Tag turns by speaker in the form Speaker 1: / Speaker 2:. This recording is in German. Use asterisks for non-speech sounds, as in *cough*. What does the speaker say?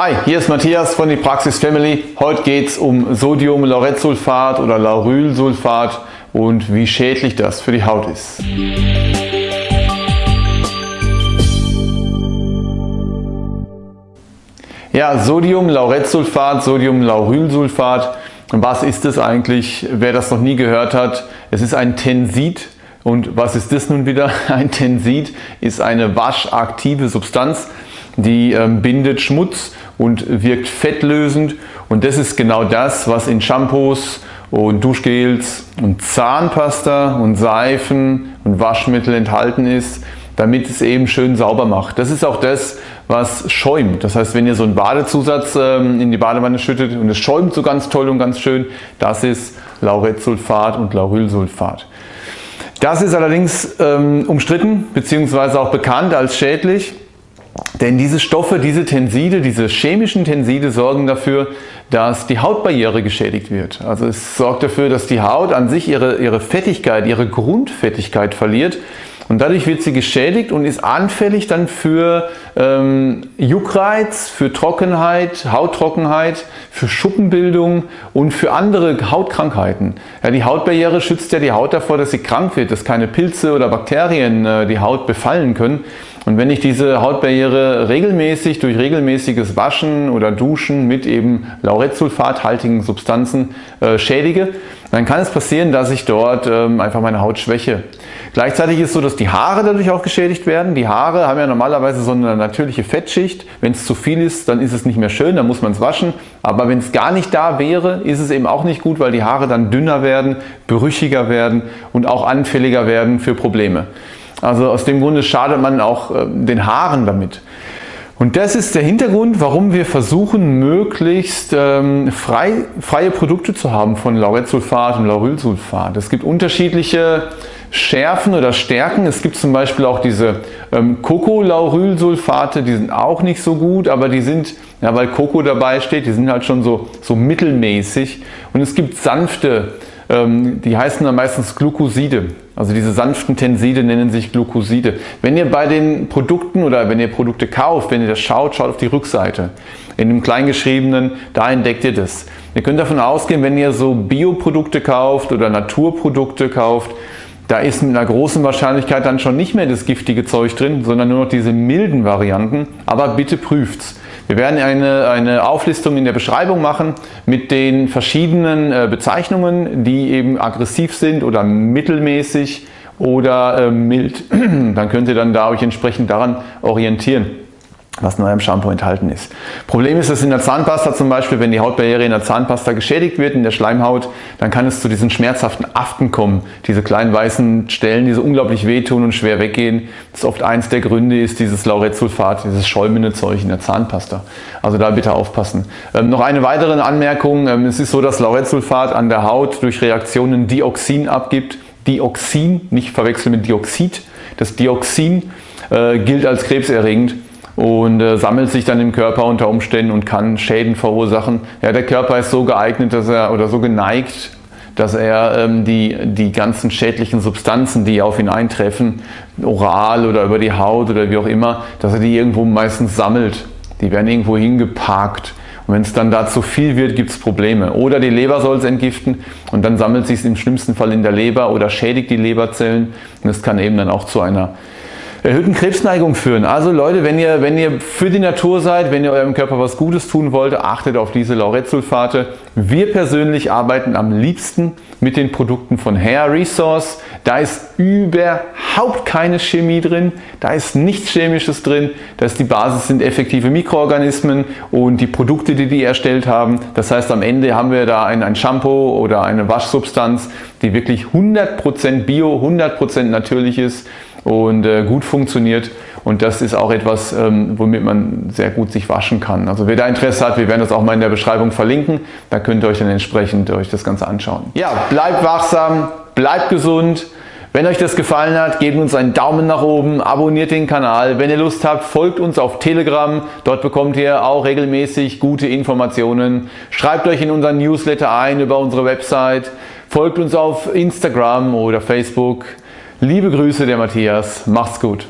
Speaker 1: Hi, hier ist Matthias von die Praxis Family. Heute geht es um Sodium-Lauretsulfat oder Laurylsulfat und wie schädlich das für die Haut ist. Ja, Sodium-Lauretsulfat, Sodium-Laurylsulfat. Was ist es eigentlich? Wer das noch nie gehört hat, es ist ein Tensid. Und was ist das nun wieder? *laughs* Ein Tensid ist eine waschaktive Substanz, die ähm, bindet Schmutz und wirkt fettlösend und das ist genau das, was in Shampoos und Duschgels und Zahnpasta und Seifen und Waschmittel enthalten ist, damit es eben schön sauber macht. Das ist auch das, was schäumt. Das heißt, wenn ihr so einen Badezusatz ähm, in die Badewanne schüttet und es schäumt so ganz toll und ganz schön, das ist Lauretsulfat und Laurylsulfat. Das ist allerdings ähm, umstritten bzw. auch bekannt als schädlich. Denn diese Stoffe, diese Tenside, diese chemischen Tenside sorgen dafür, dass die Hautbarriere geschädigt wird. Also es sorgt dafür, dass die Haut an sich ihre, ihre Fettigkeit, ihre Grundfettigkeit verliert und dadurch wird sie geschädigt und ist anfällig dann für ähm, Juckreiz, für Trockenheit, Hauttrockenheit, für Schuppenbildung und für andere Hautkrankheiten. Ja, die Hautbarriere schützt ja die Haut davor, dass sie krank wird, dass keine Pilze oder Bakterien äh, die Haut befallen können. Und wenn ich diese Hautbarriere regelmäßig durch regelmäßiges Waschen oder Duschen mit eben Lauretsulfathaltigen Substanzen äh, schädige, dann kann es passieren, dass ich dort ähm, einfach meine Haut schwäche. Gleichzeitig ist es so, dass die Haare dadurch auch geschädigt werden. Die Haare haben ja normalerweise so eine natürliche Fettschicht. Wenn es zu viel ist, dann ist es nicht mehr schön, dann muss man es waschen. Aber wenn es gar nicht da wäre, ist es eben auch nicht gut, weil die Haare dann dünner werden, brüchiger werden und auch anfälliger werden für Probleme. Also aus dem Grunde schadet man auch äh, den Haaren damit. Und das ist der Hintergrund, warum wir versuchen, möglichst ähm, frei, freie Produkte zu haben von Lauretsulfat und Laurylsulfat. Es gibt unterschiedliche Schärfen oder Stärken. Es gibt zum Beispiel auch diese ähm, Coco-Laurylsulfate, die sind auch nicht so gut, aber die sind, ja, weil Coco dabei steht, die sind halt schon so, so mittelmäßig. Und es gibt sanfte, ähm, die heißen dann meistens Glucoside. Also diese sanften Tenside nennen sich Glucoside. Wenn ihr bei den Produkten oder wenn ihr Produkte kauft, wenn ihr das schaut, schaut auf die Rückseite. In dem Kleingeschriebenen, da entdeckt ihr das. Ihr könnt davon ausgehen, wenn ihr so Bioprodukte kauft oder Naturprodukte kauft, da ist mit einer großen Wahrscheinlichkeit dann schon nicht mehr das giftige Zeug drin, sondern nur noch diese milden Varianten. Aber bitte prüft's. Wir werden eine, eine Auflistung in der Beschreibung machen mit den verschiedenen äh, Bezeichnungen, die eben aggressiv sind oder mittelmäßig oder äh, mild. *clears throat* Dann könnt ihr dann da euch entsprechend daran orientieren was in eurem Shampoo enthalten ist. Problem ist, dass in der Zahnpasta zum Beispiel, wenn die Hautbarriere in der Zahnpasta geschädigt wird, in der Schleimhaut, dann kann es zu diesen schmerzhaften Aften kommen. Diese kleinen weißen Stellen, die so unglaublich wehtun und schwer weggehen. Das ist oft eins der Gründe, ist dieses Lauretsulfat, dieses schäumende Zeug in der Zahnpasta. Also da bitte aufpassen. Ähm, noch eine weitere Anmerkung. Ähm, es ist so, dass Lauretsulfat an der Haut durch Reaktionen Dioxin abgibt. Dioxin, nicht verwechseln mit Dioxid. Das Dioxin äh, gilt als krebserregend und äh, sammelt sich dann im Körper unter Umständen und kann Schäden verursachen. Ja, der Körper ist so geeignet dass er, oder so geneigt, dass er ähm, die, die ganzen schädlichen Substanzen, die auf ihn eintreffen, oral oder über die Haut oder wie auch immer, dass er die irgendwo meistens sammelt. Die werden irgendwo hingeparkt. Und wenn es dann da zu viel wird, gibt es Probleme. Oder die Leber soll es entgiften und dann sammelt sich es im schlimmsten Fall in der Leber oder schädigt die Leberzellen. Und es kann eben dann auch zu einer erhöhten Krebsneigung führen. Also Leute, wenn ihr, wenn ihr für die Natur seid, wenn ihr eurem Körper was Gutes tun wollt, achtet auf diese Lauretsulfate. Wir persönlich arbeiten am liebsten mit den Produkten von Hair Resource. Da ist überhaupt keine Chemie drin, da ist nichts Chemisches drin. Das die Basis sind effektive Mikroorganismen und die Produkte, die die erstellt haben. Das heißt, am Ende haben wir da ein, ein Shampoo oder eine Waschsubstanz, die wirklich 100% bio, 100% natürlich ist und äh, gut funktioniert. Und das ist auch etwas, ähm, womit man sehr gut sich waschen kann. Also wer da Interesse hat, wir werden das auch mal in der Beschreibung verlinken. Da könnt ihr euch dann entsprechend euch das Ganze anschauen. Ja, bleibt wachsam, bleibt gesund. Wenn euch das gefallen hat, gebt uns einen Daumen nach oben, abonniert den Kanal. Wenn ihr Lust habt, folgt uns auf Telegram. Dort bekommt ihr auch regelmäßig gute Informationen. Schreibt euch in unseren Newsletter ein über unsere Website. Folgt uns auf Instagram oder Facebook. Liebe Grüße der Matthias, macht's gut.